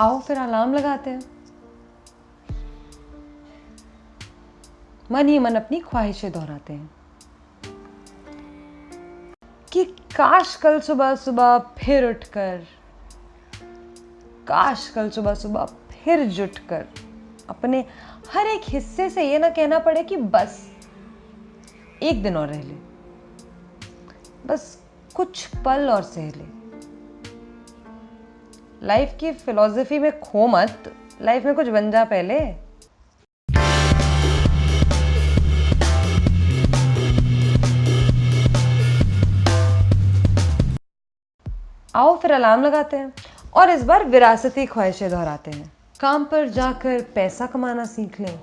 आओ, फिर अलार्म लगाते हैं। मन ही मन अपनी ख्वाहिशें दोहराते हैं। कि काश कल सुबह सुबह फिर उठकर, काश कल सुबह सुबह फिर जुटकर, अपने हर एक हिस्से से ये ना कहना पड़े कि बस, एक दिन और रह ले। बस कुछ पल और सह ले। लाइफ की फिलॉसफी में खो मत। लाइफ में कुछ बन जा पहले। आओ फिर अलार्म लगाते हैं और इस बार विरासती ख्वाहिशें दोहराते हैं। काम पर जाकर पैसा कमाना सीख लें।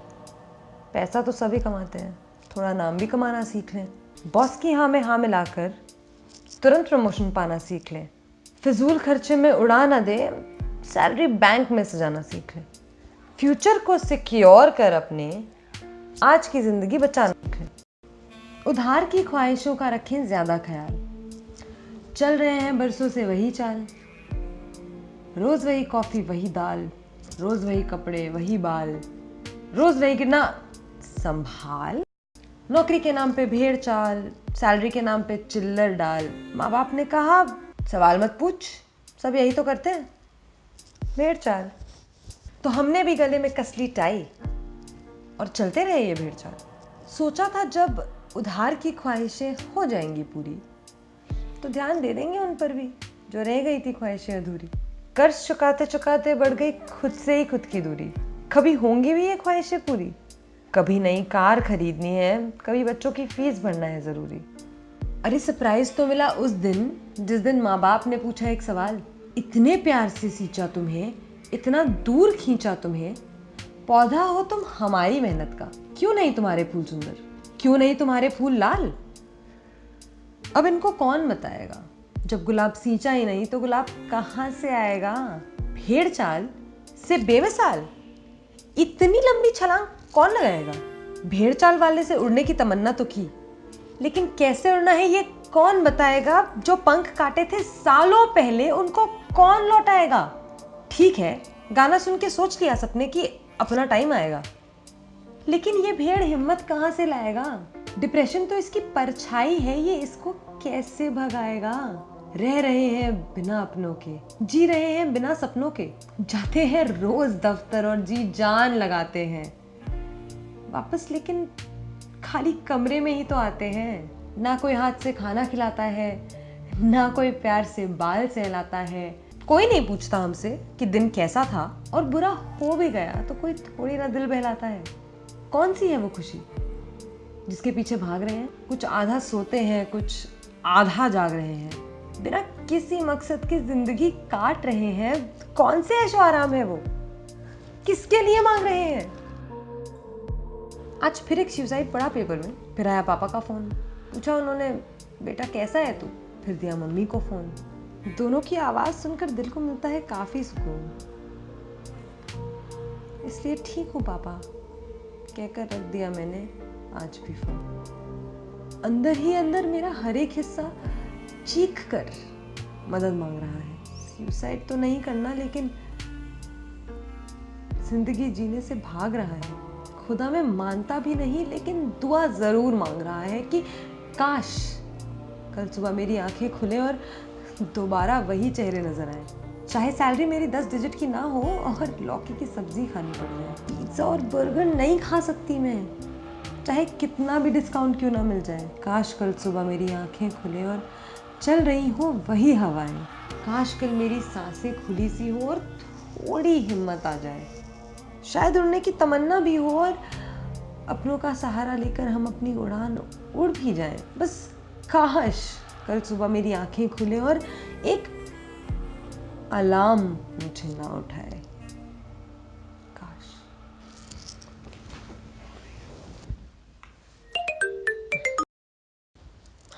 पैसा तो सभी कमाते हैं। थोड़ा नाम भी कमाना सीख लें। बॉस की हाँ में हाँ मिलाकर तुरंत प्रमोशन पाना सीख लें। फिजूल खर्चे में उड़ा ना दे सैलरी बैंक में सजाना सीख लें। फ्यूचर को सिक्योर कर अपने, आज की ज़िंदगी बचाना लें। उधार की ख्वाहिशों का रखें ज़्यादा ख्याल। चल रहे हैं बरसों से वही चाल। रोज वही कॉफ़ी, वही दाल। रोज वही कपड़े, वही बाल। रोज वही गिरना संभाल। नौकरी के नाम पे भेड़ चाल सैलरी के नाम पे चिल्लर डाल। माँ बाप ने कहा सवाल मत पूछ। सब यही तो करते हैं। भेड़ चाल तो हमने भी गले में कसली टाई और चलते रहे ये भेड़ चाल सोचा था जब उधार की ख्वाहिशें हो जाएँगी पूरी तो ध्यान दे देंगे उन पर भी, जो रह गई थी ख्वाहिशें अधूरी। कर्ज चुकाते चुकाते बढ़ गई खुद से ही खुद की दूरी। कभी होंगी भी ये ख्वाहिशें पूरी? कभी नई कार खरीदनी है, कभी बच्चों की फ़ीस भरना है ज़रूरी। अरे सरप्राइज़ तो मिला उस दिन, जिस दिन माँ बाप ने पूछा एक सवाल, इतने प्यार से सींचा तुम्हें, इतना दूर खींचा तुम्हें, पौधा हो तुम हमारी मेहनत का, क्यों नहीं तुम्हारे फूल सुंदर, क्यों नहीं तुम्हारे फूल लाल? अब इनको कौन बताएगा? जब गुलाब सींचा ही नहीं तो गुलाब कहाँ से आएगा? भेड़ चाल से बेमिसाल। इतनी लंबी छलांग कौन लगाएगा? भेड़ चाल वाले से उड़ने की तमन्ना तो की। लेकिन कैसे उड़ना है ये कौन बताएगा? जो पंख काटे थे सालों पहले, उनको कौन लौटाएगा? ठीक है, गाना सुन के सोच लिया सपने कि अपना टाइम आएगा। लेकिन ये भेड़ हिम्मत कहाँ से लाएगा? डिप्रेशन तो इसकी परछाई है, ये इसको कैसे भगाएगा? रह रहे हैं बिना अपनों के, जी रहे हैं बिना सपनों के। जाते हैं रोज दफ्तर और जी जान लगाते हैं। वापस लेकिन खाली कमरे में ही तो आते हैं। ना कोई हाथ से खाना खिलाता है, ना कोई प्यार से बाल सहलाता है। कोई नहीं पूछता हमसे कि दिन कैसा था और बुरा हो भी गया तो कोई थोड़ी ना दिल बहलाता है। कौन सी है वो खुशी? जिसके पीछे भाग रहे हैं, कुछ आधा सोते हैं, कुछ आधा जाग रहे हैं। बिना किसी मकसद की ज़िंदगी काट रहे हैं। कौन से ऐशो आराम है वो? किसके लिए मांग रहे हैं? आज फिर एक सुसाइड पड़ा पेपर में। फिर आया पापा का फ़ोन पूछा उन्होंने, बेटा, कैसा है तू? फिर दिया मम्मी को फ़ोन दोनों की आवाज़ सुनकर दिल को मिलता है काफ़ी सुकून। इसलिए ठीक हूँ, पापा। कहकर रख दिया मैंने आज भी फ़ोन अंदर ही अंदर मेरा हर एक हिस्सा चीख कर मदद मांग रहा है। सुसाइड तो नहीं करना, लेकिन ज़िंदगी जीने से भाग रहा है। खुदा में मानता भी नहीं, लेकिन दुआ ज़रूर मांग रहा है कि, काश कल सुबह मेरी आँखें खुले और दोबारा वही चेहरे नज़र आए। चाहे सैलरी मेरी दस डिजिट की ना हो और लौकी की सब्ज़ी खानी पड़ जाए। पिज़्ज़ा और बर्गर नहीं खा सकती मैं। चाहे कितना भी डिस्काउंट क्यों ना मिल जाए। काश कल सुबह मेरी आँखें खुले और चल रही हो वही हवाएँ। काश कल मेरी साँसें खुली सी हो और थोड़ी हिम्मत आ जाए। शायद उड़ने की तमन्ना भी हो और अपनों का सहारा लेकर हम अपनी उड़ान उड़ भी जाएं बस काश कल सुबह मेरी आंखें खुले और एक अलार्म मुझे ना उठाए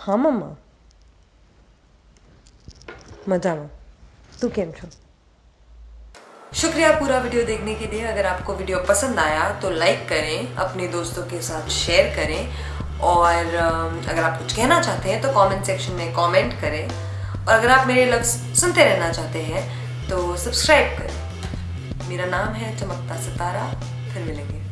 હા મમ્મા મજામાં તું કેમ છો शुक्रिया पूरा वीडियो देखने के लिए। अगर आपको वीडियो पसंद आया तो लाइक करें, अपने दोस्तों के साथ शेयर करें। और अगर आप कुछ कहना चाहते हैं तो कमेंट सेक्शन में कमेंट करें। और अगर आप मेरे लफ्ज़ सुनते रहना चाहते हैं तो सब्सक्राइब करें। मेरा नाम है चमकता सितारा। फिर मिलेंगे।